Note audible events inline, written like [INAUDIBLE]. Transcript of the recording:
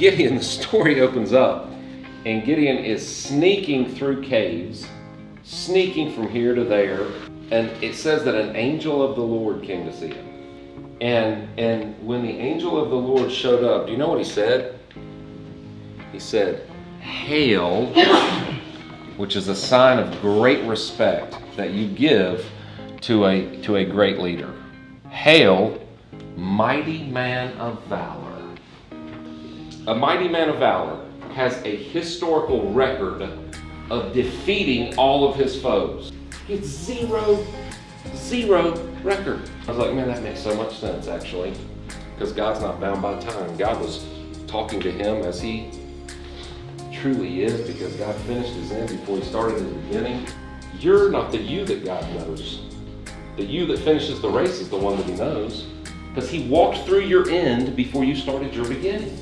Gideon, [LAUGHS] the story opens up, and Gideon is sneaking through caves, sneaking from here to there, and it says that an angel of the Lord came to see him. And and when the angel of the Lord showed up, do you know what he said? He said, "Hail," which is a sign of great respect that you give to a to a great leader. Hail, mighty man of valor. A mighty man of valor has a historical record of defeating all of his foes. It's zero, zero record. I was like, man, that makes so much sense actually, because God's not bound by time. God was talking to him as he truly is, because God finished his end before he started his beginning. You're not the you that God knows. The you that finishes the race is the one that he knows, because he walked through your end before you started your beginning.